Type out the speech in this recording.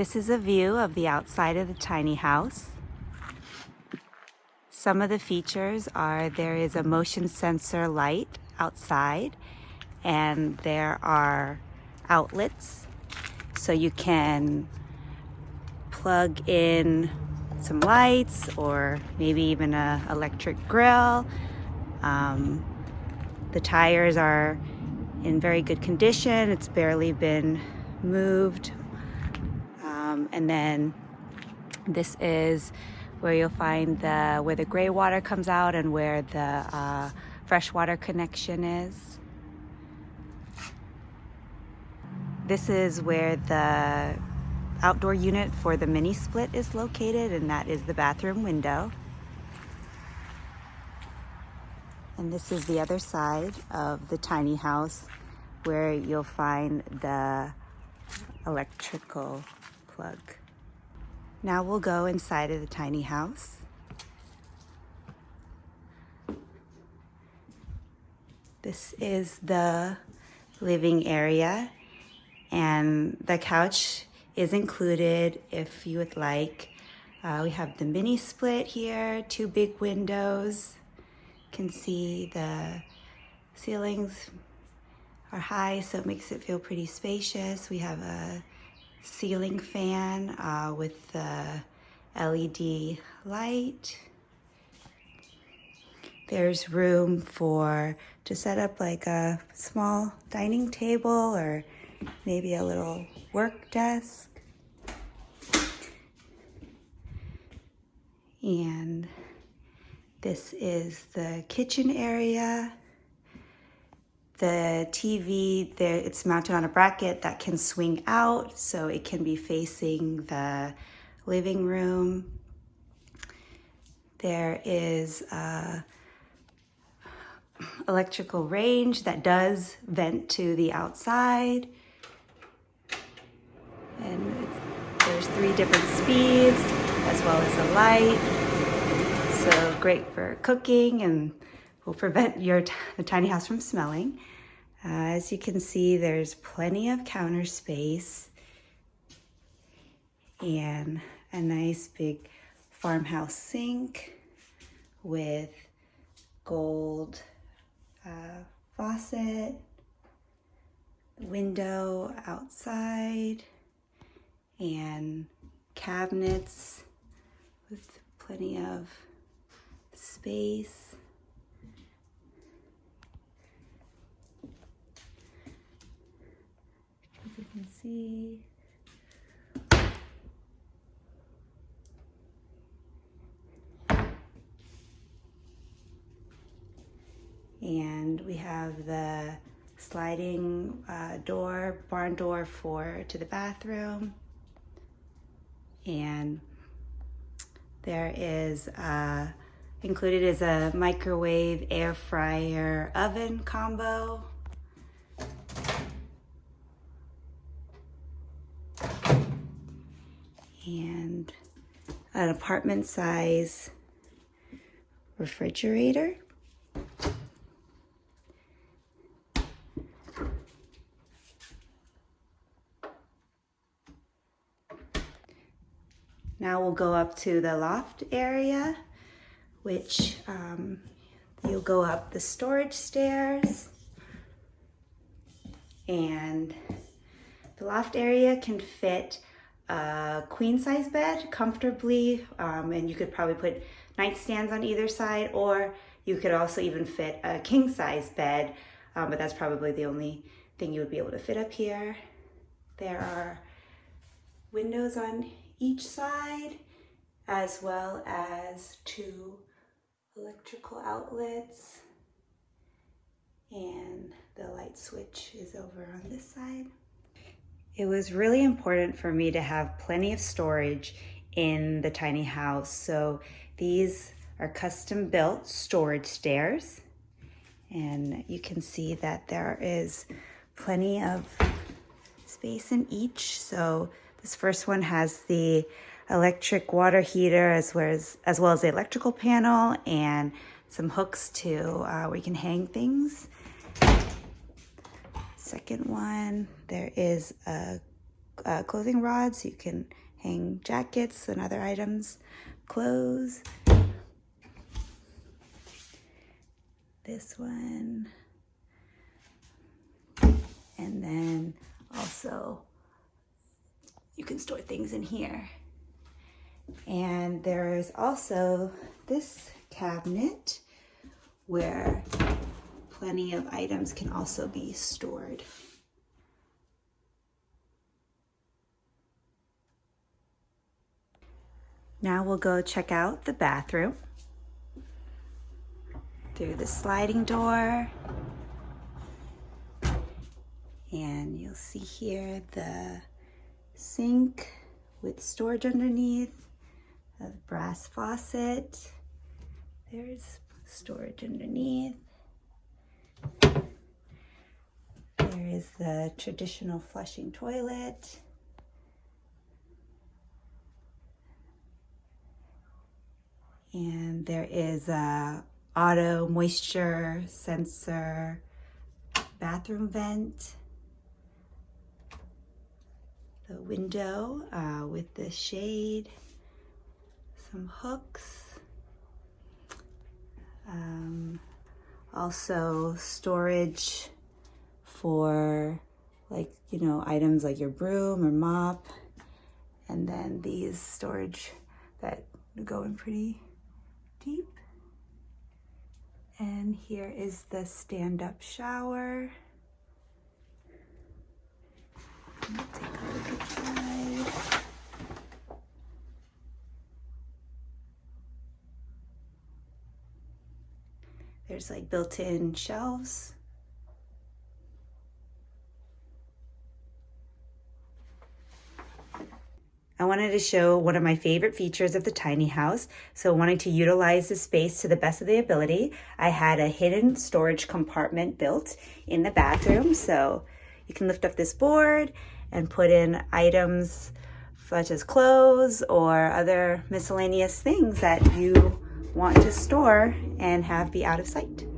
This is a view of the outside of the tiny house. Some of the features are there is a motion sensor light outside and there are outlets so you can plug in some lights or maybe even a electric grill. Um, the tires are in very good condition. It's barely been moved. And then this is where you'll find the where the gray water comes out and where the uh, freshwater connection is. This is where the outdoor unit for the mini split is located and that is the bathroom window. And this is the other side of the tiny house where you'll find the electrical plug. Now we'll go inside of the tiny house. This is the living area and the couch is included if you would like. Uh, we have the mini split here, two big windows. You can see the ceilings are high, so it makes it feel pretty spacious. We have a ceiling fan uh, with the LED light. There's room for to set up like a small dining table or maybe a little work desk. And this is the kitchen area. The TV, there, it's mounted on a bracket that can swing out so it can be facing the living room. There is a electrical range that does vent to the outside. And there's three different speeds as well as a light. So great for cooking and will prevent your the tiny house from smelling. Uh, as you can see, there's plenty of counter space and a nice big farmhouse sink with gold uh, faucet, window outside, and cabinets with plenty of space. As you can see, and we have the sliding uh, door, barn door for to the bathroom. And there is uh, included is a microwave air fryer oven combo. And an apartment size refrigerator. Now we'll go up to the loft area, which um, you'll go up the storage stairs. And the loft area can fit a queen size bed comfortably, um, and you could probably put nightstands on either side, or you could also even fit a king size bed, um, but that's probably the only thing you would be able to fit up here. There are windows on each side, as well as two electrical outlets. And the light switch is over on this side. It was really important for me to have plenty of storage in the tiny house. So these are custom built storage stairs. And you can see that there is plenty of space in each. So this first one has the electric water heater as well as, as, well as the electrical panel and some hooks to uh, where you can hang things. Second one, there is a uh, clothing so You can hang jackets and other items, clothes. This one. And then also you can store things in here. And there is also this cabinet where plenty of items can also be stored. Now we'll go check out the bathroom through the sliding door. And you'll see here the sink with storage underneath, a brass faucet. There's storage underneath. There is the traditional flushing toilet. And there is a auto moisture sensor bathroom vent. The window uh, with the shade, some hooks. Um, also storage for like, you know, items like your broom or mop. And then these storage that go in pretty deep. And here is the stand-up shower. take a look inside. There's like built-in shelves. I wanted to show one of my favorite features of the tiny house. So wanting to utilize the space to the best of the ability, I had a hidden storage compartment built in the bathroom. So you can lift up this board and put in items such as clothes or other miscellaneous things that you want to store and have be out of sight.